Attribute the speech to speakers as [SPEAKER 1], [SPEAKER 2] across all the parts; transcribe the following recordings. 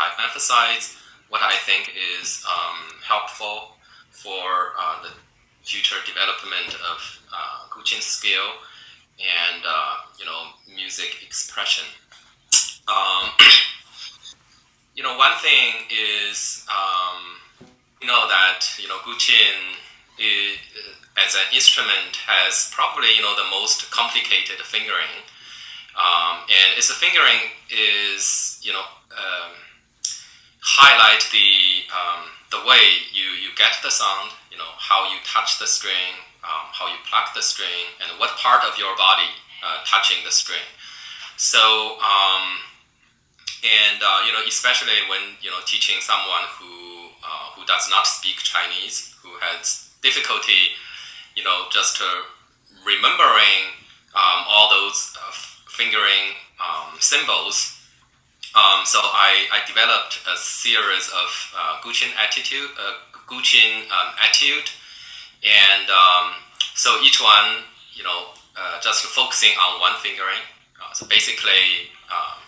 [SPEAKER 1] I emphasize what I think is um, helpful for uh, the future development of uh, Guqin skill and uh, you know music expression. Um, you know, one thing is um, you know that you know Guqin is, as an instrument has probably you know the most complicated fingering, um, and its fingering is you know um, highlight the um, the way you you get the sound, you know how you touch the string, um, how you pluck the string, and what part of your body uh, touching the string. So, um, and uh, you know, especially when you know teaching someone who uh, who does not speak Chinese, who has difficulty, you know, just remembering um, all those uh, fingering um, symbols. Um, so I, I developed a series of uh, attitude, uh, um, attitude and um, so each one, you know, uh, just focusing on one fingering. Uh, so basically, um,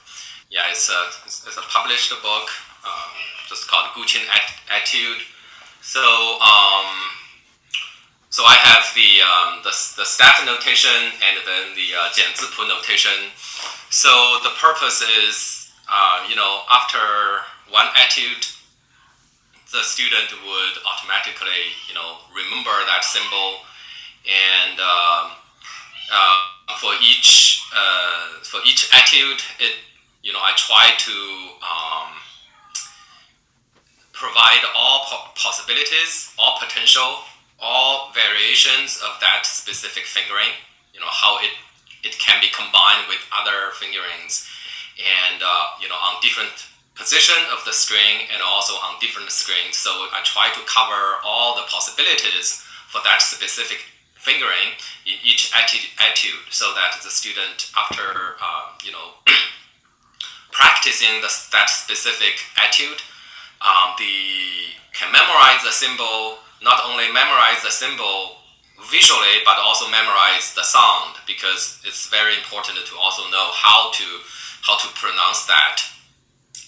[SPEAKER 1] yeah, it's a, it's a published book, um, just called Guqin Etude. So, um, so I have the, um, the, the staff notation and then the uh, Jianzipu notation. So the purpose is, uh, you know, after one etude, the student would automatically, you know, remember that symbol, and um, uh, for each uh, for each etude, it, you know, I try to um, provide all po possibilities, all potential, all variations of that specific fingering. You know, how it it can be combined with other fingerings, and uh, you know, on different position of the string and also on different strings. So I try to cover all the possibilities for that specific fingering in each attitude so that the student after uh, you know practicing the, that specific attitude um, the can memorize the symbol not only memorize the symbol visually but also memorize the sound because it's very important to also know how to how to pronounce that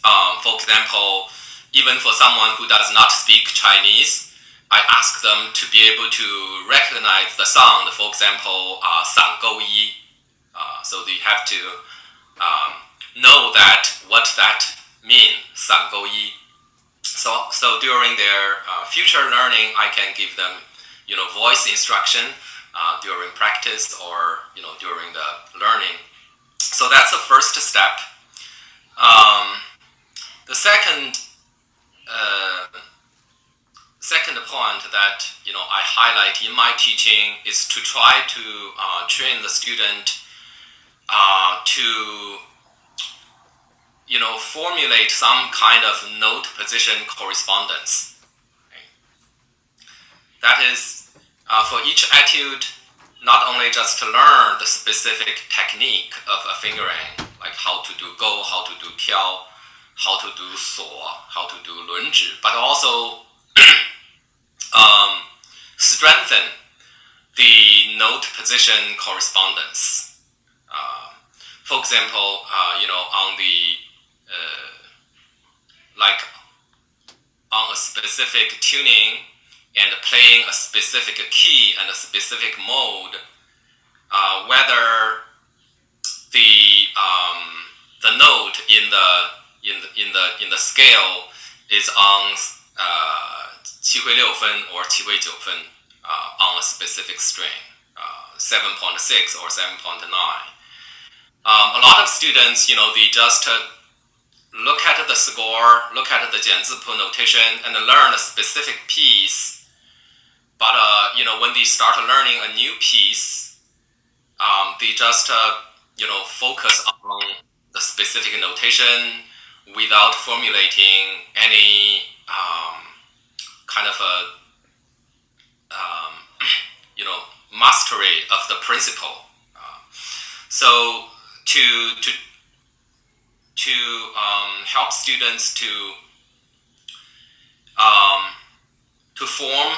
[SPEAKER 1] um, for example, even for someone who does not speak Chinese, I ask them to be able to recognize the sound, for example, uh, san gou yi. Uh, so they have to um, know that what that means, san gou yi. So, so during their uh, future learning, I can give them, you know, voice instruction uh, during practice or, you know, during the learning. So that's the first step. Um, the second uh, second point that you know I highlight in my teaching is to try to uh, train the student uh, to you know formulate some kind of note position correspondence. That is uh, for each etude, not only just to learn the specific technique of a fingering, like how to do go, how to do tiao, how to do so, how to do 轮指, but also um, strengthen the note position correspondence. Uh, for example, uh, you know, on the uh, like on a specific tuning and playing a specific key and a specific mode, uh, whether the um, the note in the in the in the in the scale is on uh, 七徽六分 or 七徽九分 uh, on a specific string, uh, 7.6 or 7.9. Um, a lot of students, you know, they just uh, look at the score, look at the 减字谱 notation, and learn a specific piece but uh, you know, when they start learning a new piece, um, they just uh, you know focus on the specific notation without formulating any um, kind of a um, you know mastery of the principle. Uh, so to to to um, help students to um, to form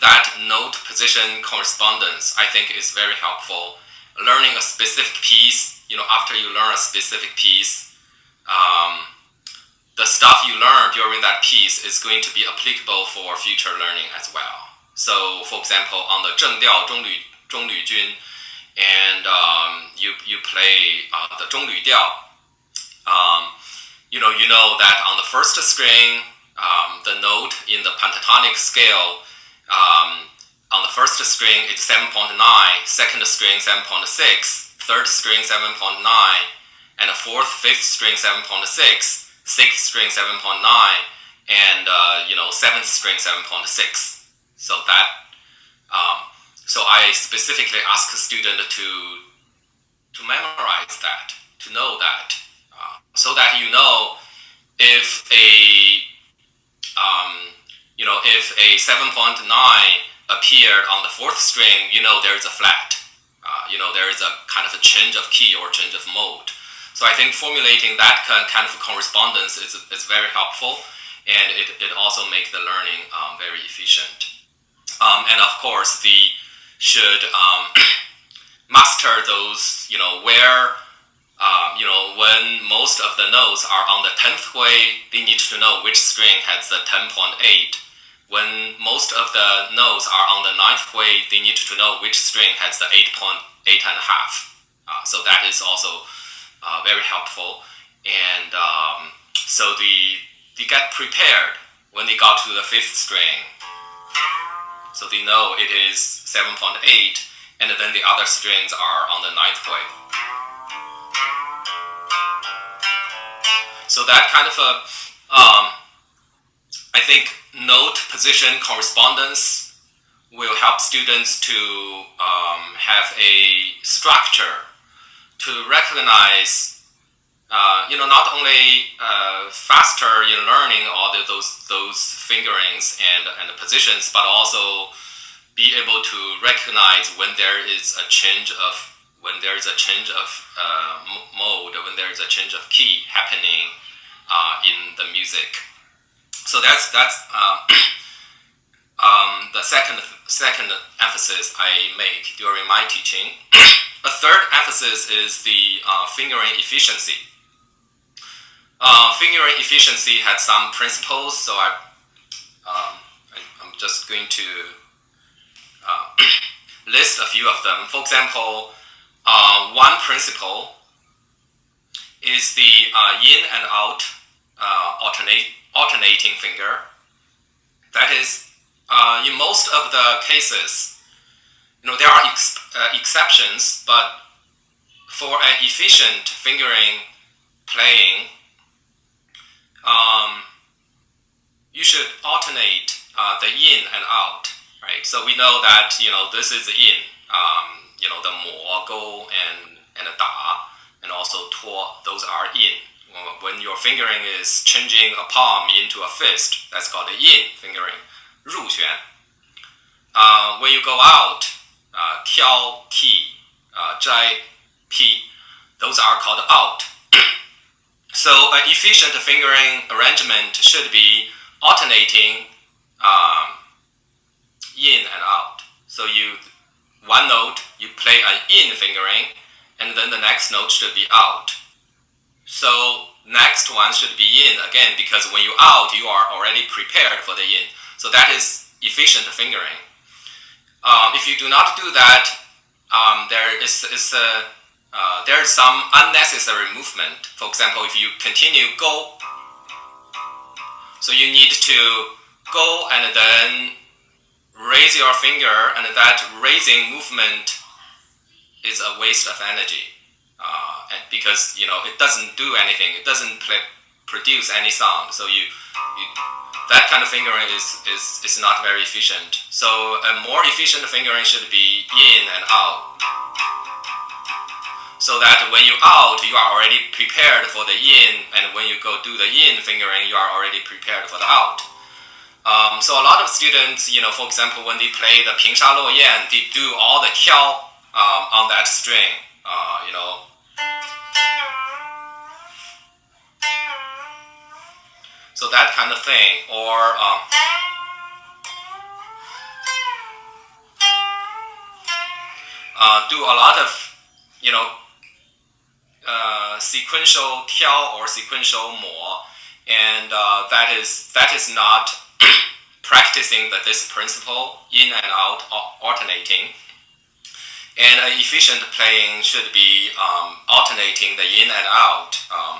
[SPEAKER 1] that note position correspondence, I think, is very helpful. Learning a specific piece, you know, after you learn a specific piece, um, the stuff you learn during that piece is going to be applicable for future learning as well. So, for example, on the Zheng Diao and um, you, you play uh, the Zhong um, you know, you know that on the first string, um, the note in the pentatonic scale um, on the first string is 7.9, second string 7.6, third string 7.9, and the fourth, fifth string 7.6, sixth string 7.9, and uh, you know seventh string 7.6. So that um, so I specifically ask a student to to memorize that, to know that, uh, so that you know if a um, you know if a 7.9 appeared on the fourth string, you know there is a flat. Uh, you know there is a kind of a change of key or change of mode. So I think formulating that kind of correspondence is, is very helpful, and it, it also makes the learning um, very efficient. Um, and of course, the should um, master those, you know, where, uh, you know, when most of the notes are on the 10th way, they need to know which string has the 10.8. When most of the notes are on the ninth way, they need to know which string has the 8.8 and a half. Uh, so that is also uh, very helpful. And um, so they, they get prepared when they got to the 5th string so they know it is 7.8, and then the other strings are on the ninth way. So that kind of a, um, I think note position correspondence will help students to um, have a structure to recognize uh, you know, not only uh, faster in learning all the, those those fingerings and and positions, but also be able to recognize when there is a change of when there is a change of uh, mode, when there is a change of key happening uh, in the music. So that's that's uh, um, the second second emphasis I make during my teaching. a third emphasis is the fingering efficiency. Uh, fingering efficiency had some principles, so I, um, I am just going to uh, list a few of them. For example, uh, one principle is the uh, in and out uh, alternate, alternating finger. That is, uh, in most of the cases, you know, there are ex exceptions, but for an efficient fingering playing, um, you should alternate uh, the in and out, right? So we know that you know this is the in, um, you know the mo, go, and and da, and also tuo. Those are in when your fingering is changing a palm into a fist, that's called the yin fingering, 入弦. Uh, when you go out, uh, 挑剔, uh, those are called out. so an efficient fingering arrangement should be alternating um, in and out. So you one note, you play an in fingering, and then the next note should be out. So next one should be in again because when you out, you are already prepared for the in. So that is efficient fingering. Um, if you do not do that, um, there is, is a uh, there is some unnecessary movement. For example, if you continue go, so you need to go and then raise your finger, and that raising movement is a waste of energy because you know it doesn't do anything. It doesn't play, produce any sound. So you, you, that kind of fingering is, is, is not very efficient. So a more efficient fingering should be in and out. So that when you out, you are already prepared for the in, and when you go do the in fingering, you are already prepared for the out. Um, so a lot of students, you know, for example, when they play the Ping Sha Luo Yan, they do all the qiao um, on that string, uh, you know, So that kind of thing, or um, uh, do a lot of, you know, uh, sequential 挑 or sequential mo, and uh, that is that is not practicing the, this principle in and out alternating. And uh, efficient playing should be um, alternating the in and out. Um,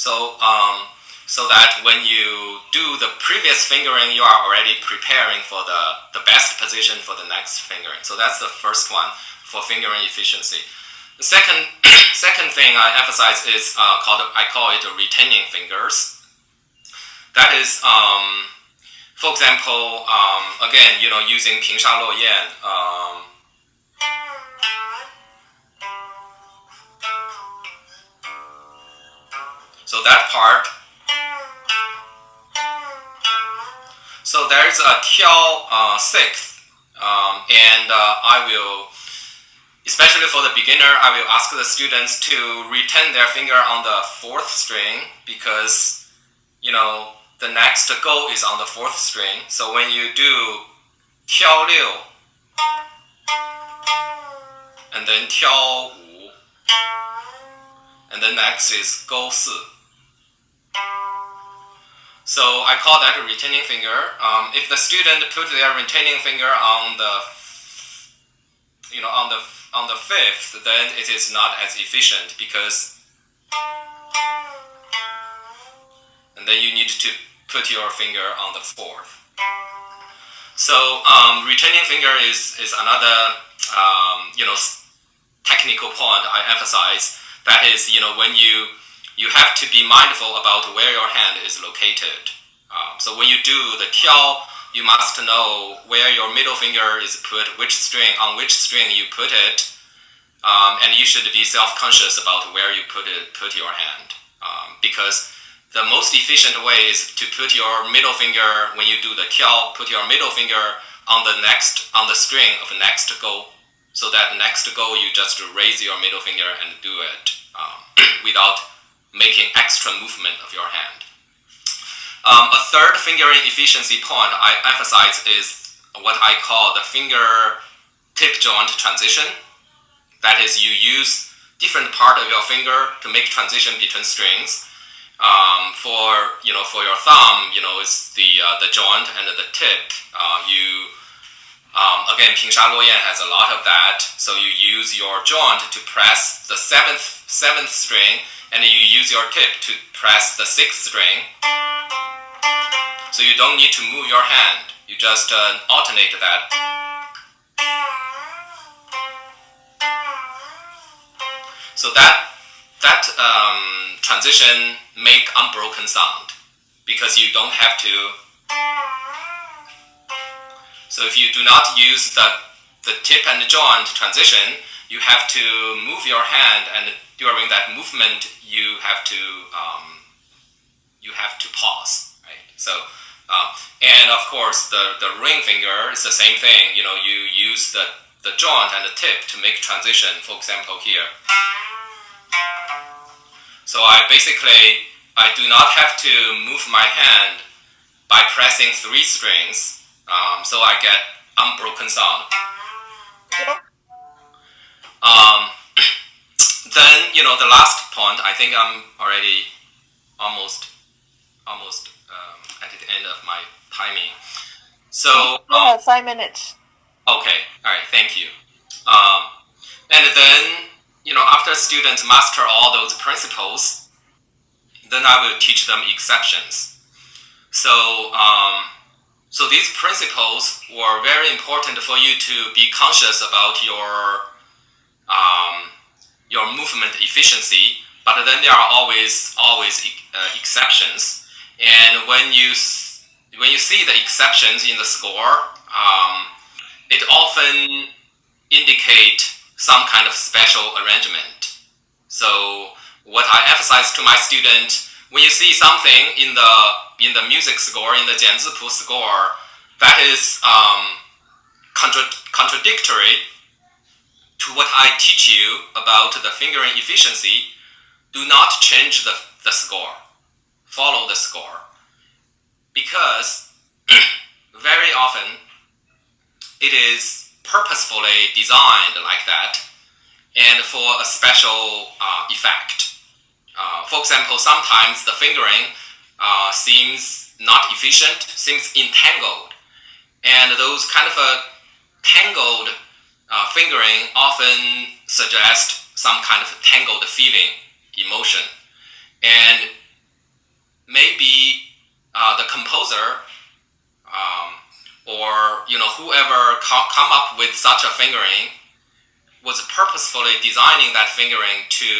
[SPEAKER 1] So, um, so that when you do the previous fingering, you are already preparing for the, the best position for the next fingering. So that's the first one for fingering efficiency. The second, second thing I emphasize is uh, called, I call it retaining fingers. That is, um, for example, um, again, you know, using Pingsha Luoyan, um, so that part So there's a Tiao uh, sixth, um, and uh, I will, especially for the beginner, I will ask the students to retain their finger on the fourth string because, you know, the next go is on the fourth string. So when you do Tiao Liu, and then Tiao Wu, and then next is Go Si. So I call that a retaining finger. Um, if the student put their retaining finger on the, you know, on the on the fifth, then it is not as efficient because, and then you need to put your finger on the fourth. So um, retaining finger is is another um, you know technical point I emphasize. That is, you know, when you you have to be mindful about where your hand is located. Um, so when you do the tiao, you must know where your middle finger is put, which string, on which string you put it, um, and you should be self-conscious about where you put it, put your hand, um, because the most efficient way is to put your middle finger when you do the tiao, put your middle finger on the next on the string of next go, so that next go you just raise your middle finger and do it um, without making extra movement of your hand. Um, a third fingering efficiency point I emphasize is what I call the finger tip joint transition. That is, you use different part of your finger to make transition between strings. Um, for you know, for your thumb, you know, it's the uh, the joint and the tip. Uh, you um, again, Pingsha Luoyan has a lot of that. So you use your joint to press the seventh seventh string and you use your tip to press the sixth string. So you don't need to move your hand, you just uh, alternate that. So that, that um, transition make unbroken sound because you don't have to. So if you do not use the, the tip and joint transition, you have to move your hand and during that movement you have to um, you have to pause, right? So um, and of course the the ring finger is the same thing. You know, you use the the joint and the tip to make transition. For example, here. So I basically I do not have to move my hand by pressing three strings, um, so I get unbroken sound. Um, then you know the last point. I think I'm already almost almost um, at the end of my timing. So
[SPEAKER 2] yeah, um, five minutes.
[SPEAKER 1] Okay, all right, thank you. Um, and then you know after students master all those principles, then I will teach them exceptions. So um, so these principles were very important for you to be conscious about your um, your movement efficiency, but then there are always always uh, exceptions. And when you when you see the exceptions in the score, um, it often indicate some kind of special arrangement. So what I emphasize to my student, when you see something in the in the music score, in the Jianzipu score, that is um, contra contradictory to what I teach you about the fingering efficiency, do not change the, the score. Follow the score. Because very often, it is purposefully designed like that and for a special uh, effect. Uh, for example, sometimes the fingering uh, seems not efficient, seems entangled. And those kind of a tangled uh, fingering often suggests some kind of tangled feeling, emotion. And maybe uh, the composer um, or you know whoever co come up with such a fingering was purposefully designing that fingering to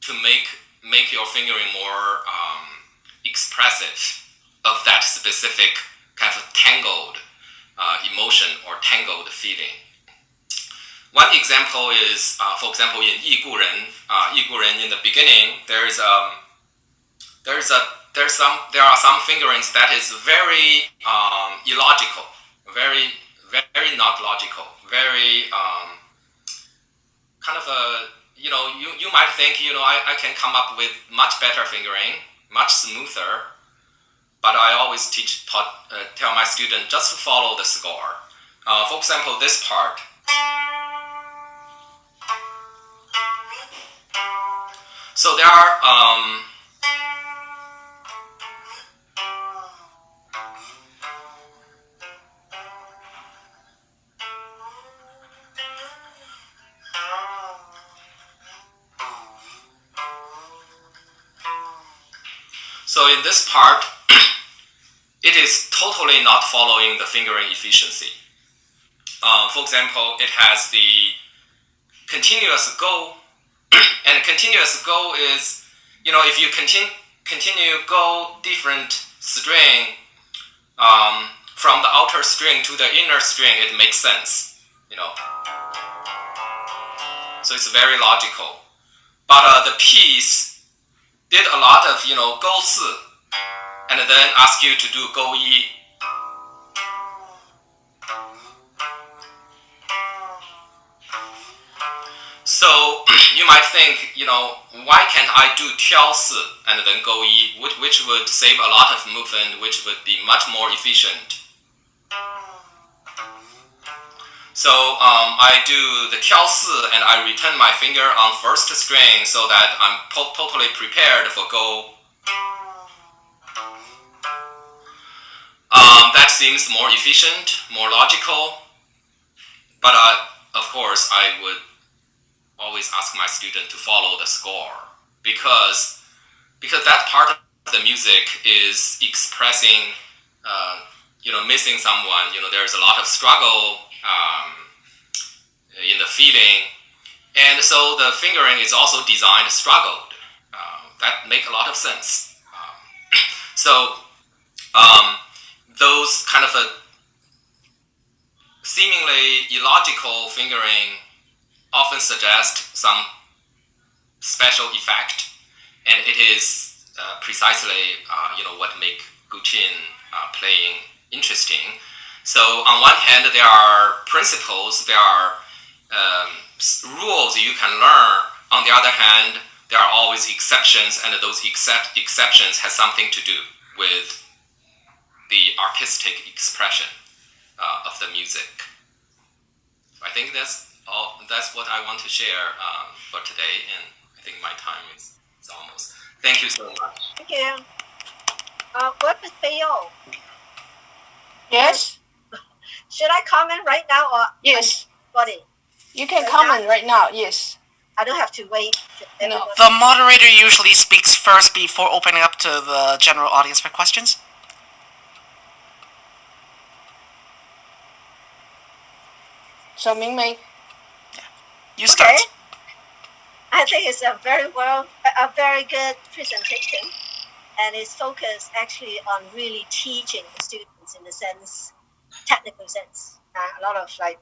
[SPEAKER 1] to make make your fingering more um, expressive of that specific kind of tangled uh, emotion or tangled feeling. One example is, uh, for example, in Yi Gu Ren, uh, Yi Gu in the beginning, there is um, there is a there's some there are some fingerings that is very um, illogical, very very not logical, very um, kind of a you know you, you might think you know I, I can come up with much better fingering, much smoother, but I always teach taught, uh, tell my student just to follow the score. Uh, for example, this part. So there are um, So in this part, it is totally not following the fingering efficiency. Uh, for example, it has the continuous go, and continuous go is, you know, if you continue continue go different string um, from the outer string to the inner string, it makes sense, you know. So it's very logical. But uh, the piece did a lot of, you know, go si, and then ask you to do go yi. So you might think, you know, why can't I do tiao and then go yi, which, which would save a lot of movement, which would be much more efficient. So um, I do the si and I return my finger on first string so that I'm totally prepared for go. Um, that seems more efficient, more logical, but of course I would always ask my student to follow the score because because that part of the music is expressing, uh, you know, missing someone. You know, there's a lot of struggle um, in the feeding. And so the fingering is also designed struggled. Uh, that make a lot of sense. Um, so um, those kind of a seemingly illogical fingering often suggest some special effect, and it is uh, precisely uh, you know what make Guqin uh, playing interesting. So on one hand, there are principles, there are um, rules you can learn. On the other hand, there are always exceptions, and those except exceptions has something to do with the artistic expression uh, of the music. I think that's all. That's what I want to share um, for today, and I think my time is, is almost. Thank you so much.
[SPEAKER 2] Thank you. Uh, what is Theo?
[SPEAKER 3] Yes.
[SPEAKER 2] Should I comment right now or
[SPEAKER 3] Yes.
[SPEAKER 2] body?
[SPEAKER 3] You can
[SPEAKER 2] Right
[SPEAKER 3] comment right now. Yes.
[SPEAKER 2] I don't have to wait. till
[SPEAKER 3] No.
[SPEAKER 4] The moderator usually speaks first before opening up to the general audience for questions.
[SPEAKER 3] So Ming Mei.
[SPEAKER 4] You.
[SPEAKER 2] Okay. I think it's a very well, a a very good presentation, and it's focused actually on really teaching the students in the sense, technical sense, uh, a lot of like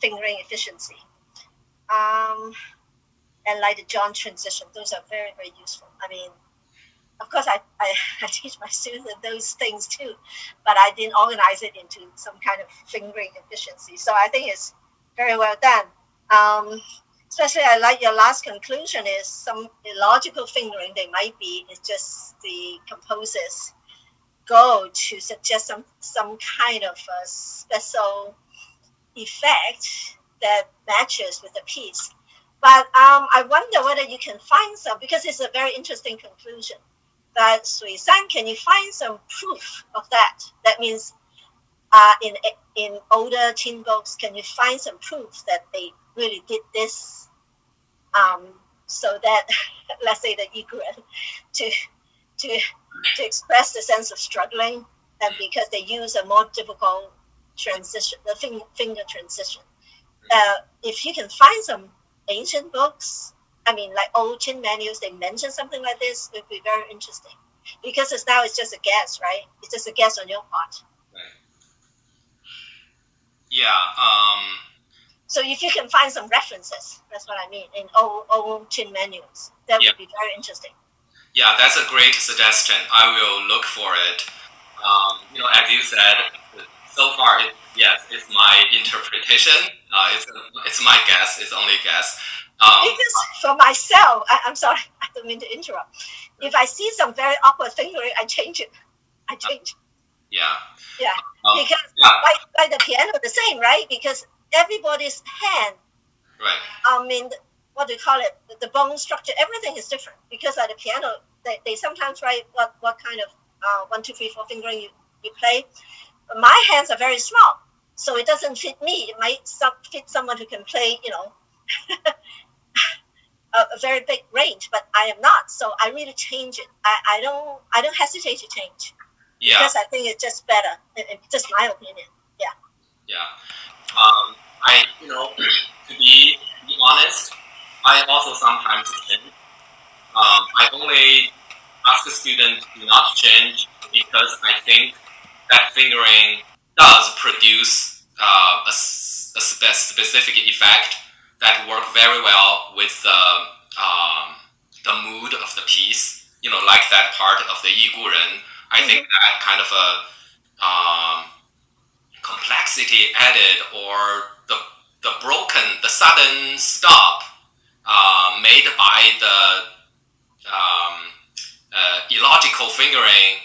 [SPEAKER 2] fingering efficiency, um, and like the joint transition. Those are very very useful. I mean, of course, I, I, I teach my students those things too, but I didn't organize it into some kind of fingering efficiency. So I think it's very well done. Um, especially, I like your last conclusion is some illogical fingering they might be it's just the composer's go to suggest some some kind of a special effect that matches with the piece. But um, I wonder whether you can find some because it's a very interesting conclusion. But Shuishan, can you find some proof of that? That means uh, in in older Qin books, can you find some proof that they really did this? Um, so that let's say the Yiguren to to to express the sense of struggling, and because they use a more difficult transition, the finger, finger transition. Uh, if you can find some ancient books, I mean, like old Qin manuals, they mention something like this, it would be very interesting. Because it's now it's just a guess, right? It's just a guess on your part.
[SPEAKER 1] Yeah. Um,
[SPEAKER 2] So if you can find some references, that's what I mean, in old old Qin manuals, that
[SPEAKER 1] Yeah.
[SPEAKER 2] would be very interesting.
[SPEAKER 1] yeah, that's a great suggestion. I will look for it. Um, you know, as you said, so far, it, yes, it's my interpretation. Uh, it's it's my guess. It's only guess. Um,
[SPEAKER 2] Because for myself, I, I'm sorry, I don't mean to interrupt. If I see some very awkward fingering, I change it. I change.
[SPEAKER 1] yeah.
[SPEAKER 2] Yeah.
[SPEAKER 1] Um,
[SPEAKER 2] because
[SPEAKER 1] yeah.
[SPEAKER 2] like, like the piano, the same, right? Because everybody's hand,
[SPEAKER 1] Right.
[SPEAKER 2] I mean, what do you call it? The, the bone structure, everything is different. Because at the piano, they, they sometimes write what, what kind of uh, one, two, three, four fingering you, you play. My hands are very small, so it doesn't fit me. It might some, fit someone who can play, you know, a, a very big range, but I am not. So I really change it. I, I don't I don't hesitate to change
[SPEAKER 1] Yeah.
[SPEAKER 2] because I think it's just better. It, it's just my opinion.
[SPEAKER 1] Yeah. Yeah. Um, I, you know, to be, to be honest, I also sometimes change. Um, I only ask a student to not change because I think that fingering does produce uh, a, a spe- specific effect that work very well with the, um, the mood of the piece. You know, like that part of the Yi Gu Ren. I think that kind of a um, complexity added or the, the broken, the sudden stop uh, made by the um, uh, illogical fingering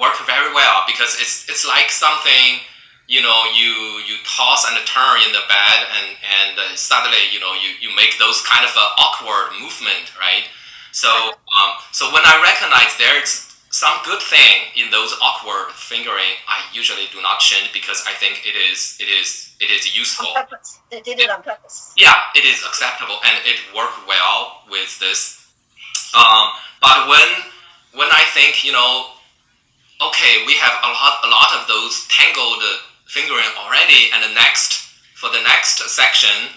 [SPEAKER 1] work very well because it's, it's like something you know you you toss and turn in the bed and and uh, suddenly you know you, you make those kind of uh, awkward movement right? So um, so when I recognize there's some good thing in those awkward fingering, I usually do not change because I think it is it is it is useful.
[SPEAKER 2] On purpose, they did it on purpose.
[SPEAKER 1] Yeah, it is acceptable and it worked well with this. Um, but when when I think you know, okay, we have a lot a lot of those tangled fingering already, and the next for the next section,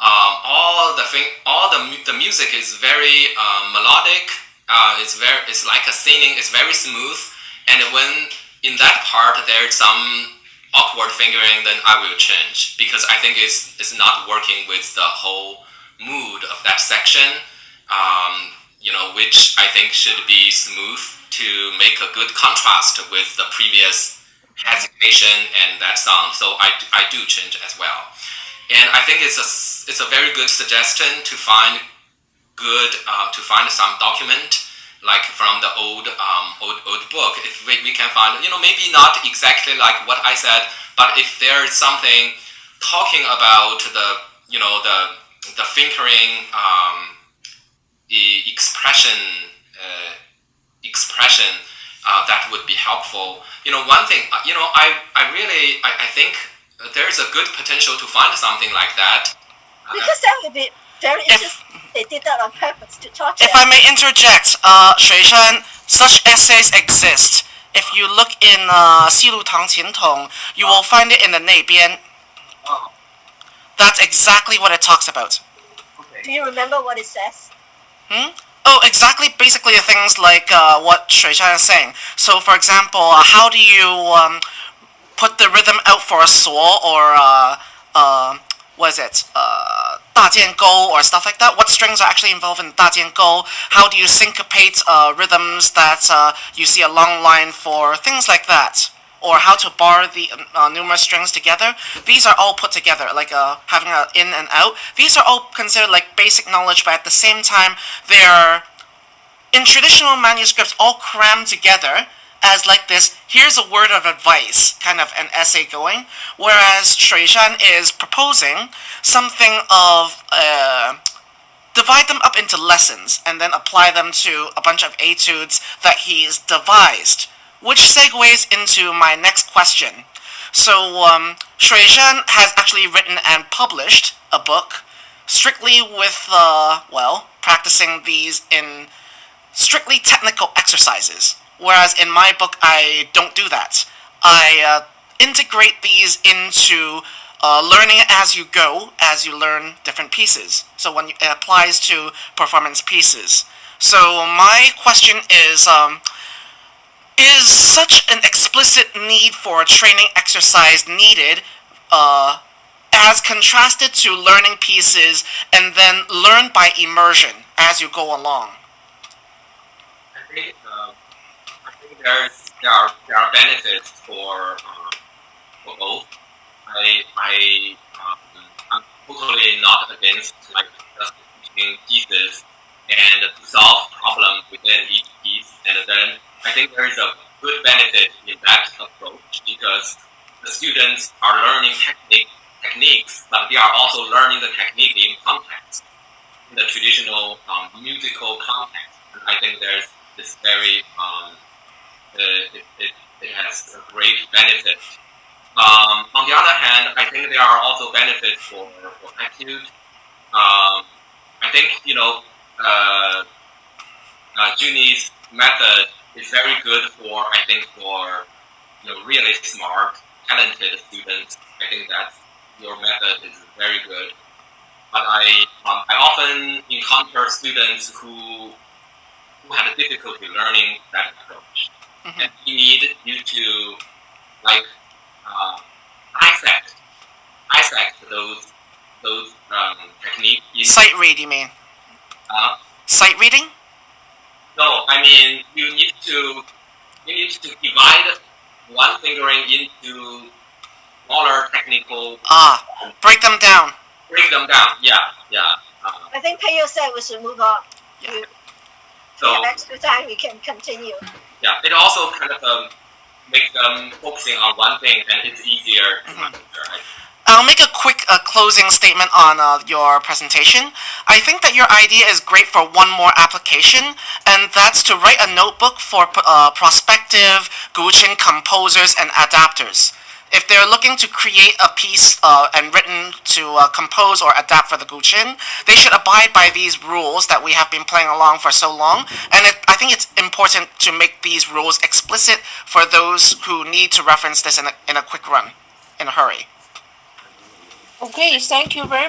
[SPEAKER 1] um, all the thing, all the the music is very uh, melodic. Uh, it's very it's like a singing. It's very smooth, and when in that part there's some awkward fingering, then I will change because I think it's it's not working with the whole mood of that section. Um, you know, which I think should be smooth to make a good contrast with the previous hesitation and that sound. So I, I do change as well. And I think it's a, it's a very good suggestion to find good uh, to find some document like from the old um, old old book. If we, we can find you know maybe not exactly like what I said, but if there is something talking about the you know the the fingering um, the expression uh, expression uh, that would be helpful. You know, one thing, uh, you know, I, I really, I, I think there's a good potential to find something like that.
[SPEAKER 2] Because that would be
[SPEAKER 4] if,
[SPEAKER 2] they did that on purpose to torture.
[SPEAKER 4] If I may interject, uh, Shuishan, such essays exist. If you look in uh, Xilu Tang Qin Tong, you will find it in the Neibian.
[SPEAKER 1] Oh.
[SPEAKER 4] That's exactly what it talks about. Okay.
[SPEAKER 2] Do you remember what it says?
[SPEAKER 4] Hmm? Oh, exactly. Basically, things like uh, what Shuishan is saying. So, for example, uh, how do you um, put the rhythm out for a saw or uh, uh, what is it? Uh, 大间勾 or stuff like that? What strings are actually involved in 大间勾? How do you syncopate uh, rhythms that uh, you see a long line for? Things like that. Or how to bar the uh, numerous strings together. These are all put together, like uh, having an in and out. These are all considered like basic knowledge, but at the same time, they're, in traditional manuscripts, all crammed together as like this here's a word of advice kind of an essay going. Whereas Shuishan is proposing something of uh, divide them up into lessons and then apply them to a bunch of etudes that he's devised which segues into my next question. So um, has actually written and published a book strictly with uh, well practicing these in strictly technical exercises whereas in my book I don't do that. I uh, integrate these into uh, learning as you go as you learn different pieces. So when it applies to performance pieces. So my question is, um, is such an explicit need for a training exercise needed uh, as contrasted to learning pieces and then learn by immersion as you go along?
[SPEAKER 1] I think uh, there's there are there are benefits for uh, for both. I I um, I'm totally not against like just teaching pieces and solve problems within each piece, and then I think there is a good benefit in that approach because the students are learning technique techniques, but they are also learning the technique in context, in the traditional um, musical context. And I think there's this very, um, it, it, it, has a great benefit. Um, on the other hand, I think there are also benefits for, for etude. Um, I think, you know, uh, uh, Juni's method is very good for, I think, for, you know, really smart, talented students. I think that your method is very good. But I, um, I often encounter students who, who have difficulty learning that approach.
[SPEAKER 4] Mhm.
[SPEAKER 1] And we need you to, like, uh, dissect, dissect those, those um, techniques. In,
[SPEAKER 4] Sight read, you mean?
[SPEAKER 1] uh,
[SPEAKER 4] Sight reading?
[SPEAKER 1] no, I mean, you need to, you need to divide one fingering into smaller technical,
[SPEAKER 4] Ah, break them down.
[SPEAKER 1] break them down. Yeah, yeah. Uh,
[SPEAKER 2] I think Peyo said we should move on.
[SPEAKER 4] Yeah.
[SPEAKER 2] We-
[SPEAKER 1] so
[SPEAKER 2] we have extra time, we can continue.
[SPEAKER 1] yeah, it also kind of um, makes them focusing on one thing, and it's easier to monitor. I
[SPEAKER 4] I'll make a quick uh, closing statement on uh, your presentation. I think that your idea is great for one more application, and that's to write a notebook for uh, prospective Guqin composers and adapters. If they're looking to create a piece uh, and written to uh, compose or adapt for the Guqin, they should abide by these rules that we have been playing along for so long. And it, I think it's important to make these rules explicit for those who need to reference this in a, in a quick run, in a hurry.
[SPEAKER 3] Okay, thank you very